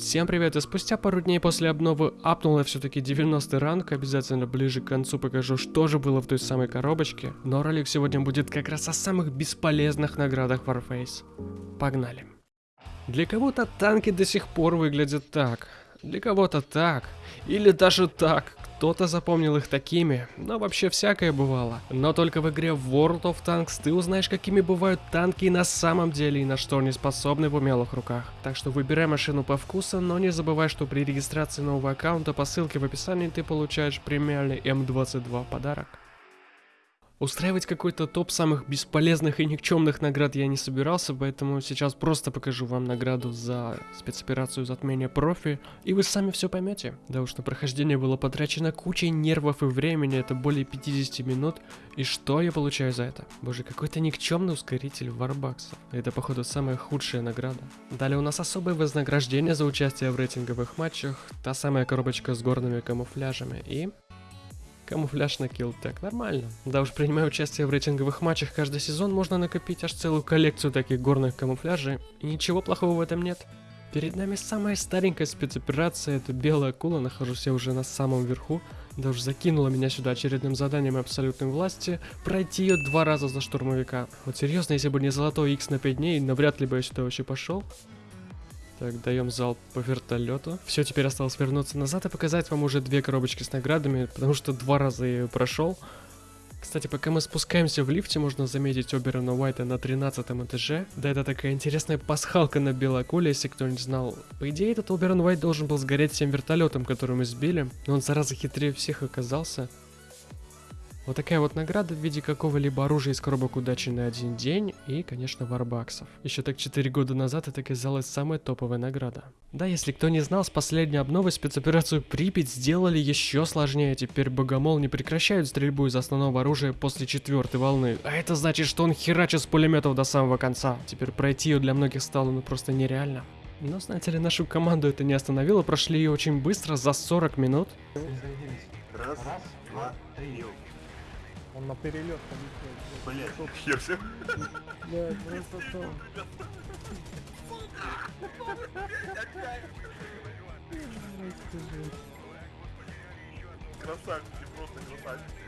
Всем привет, и спустя пару дней после обновы апнул я все-таки 90 ранг, обязательно ближе к концу покажу, что же было в той самой коробочке, но ролик сегодня будет как раз о самых бесполезных наградах Warface. Погнали. Для кого-то танки до сих пор выглядят так, для кого-то так, или даже так, кто-то запомнил их такими, но вообще всякое бывало. Но только в игре World of Tanks ты узнаешь, какими бывают танки на самом деле и на что они способны в умелых руках. Так что выбирай машину по вкусу, но не забывай, что при регистрации нового аккаунта по ссылке в описании ты получаешь премиальный М22 подарок. Устраивать какой-то топ самых бесполезных и никчемных наград я не собирался, поэтому сейчас просто покажу вам награду за спецоперацию затмения профи, и вы сами все поймете. Да уж на прохождение было потрачено кучей нервов и времени, это более 50 минут, и что я получаю за это? Боже, какой-то никчемный ускоритель варбаксов. Это походу самая худшая награда. Далее у нас особое вознаграждение за участие в рейтинговых матчах, та самая коробочка с горными камуфляжами и Камуфляж на киллтек. Нормально. Да уж, принимая участие в рейтинговых матчах каждый сезон, можно накопить аж целую коллекцию таких горных камуфляжей, и ничего плохого в этом нет. Перед нами самая старенькая спецоперация, это белая акула, нахожусь я уже на самом верху. Да уж закинула меня сюда очередным заданием абсолютной власти, пройти ее два раза за штурмовика. Вот серьезно, если бы не золотой X на 5 дней, навряд ли бы я сюда вообще пошел. Так, даем залп по вертолету. Все, теперь осталось вернуться назад и показать вам уже две коробочки с наградами, потому что два раза я ее прошел. Кстати, пока мы спускаемся в лифте, можно заметить Оберона Уайта на 13 этаже. Да, это такая интересная пасхалка на белой акуле, если кто не знал. По идее, этот Оберон Уайт должен был сгореть всем вертолетом, который мы сбили, но он зараза хитрее всех оказался. Вот такая вот награда в виде какого-либо оружия из коробок удачи на один день и, конечно, варбаксов. Еще так 4 года назад это казалось самая топовая награда. Да, если кто не знал, с последней обновой спецоперацию Припять сделали еще сложнее. Теперь Богомол не прекращает стрельбу из основного оружия после четвертой волны. А это значит, что он херачит с пулеметов до самого конца. Теперь пройти ее для многих стало ну просто нереально. Но, знаете ли, нашу команду это не остановило, прошли ее очень быстро, за 40 минут. Раз, два, три. Он на перелет полетел. Блять, хер все. Блядь, просто то. Красавчики, просто красавчики.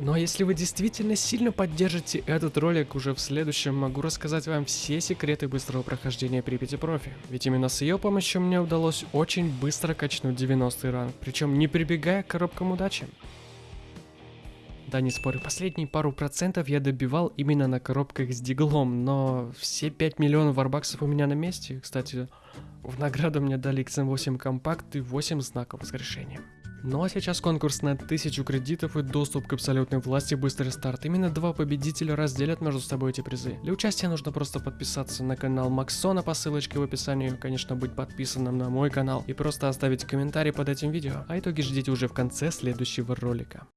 Но если вы действительно сильно поддержите этот ролик, уже в следующем могу рассказать вам все секреты быстрого прохождения Припяти Профи. Ведь именно с ее помощью мне удалось очень быстро качнуть 90 ранг, причем не прибегая к коробкам удачи. Да, не спорю, последние пару процентов я добивал именно на коробках с диглом, но все 5 миллионов варбаксов у меня на месте. Кстати, в награду мне дали XM8 компакт и 8 знаков воскрешения. Ну а сейчас конкурс на 1000 кредитов и доступ к абсолютной власти быстрый старт. Именно два победителя разделят между собой эти призы. Для участия нужно просто подписаться на канал Максона по ссылочке в описании, конечно быть подписанным на мой канал и просто оставить комментарий под этим видео. А итоги ждите уже в конце следующего ролика.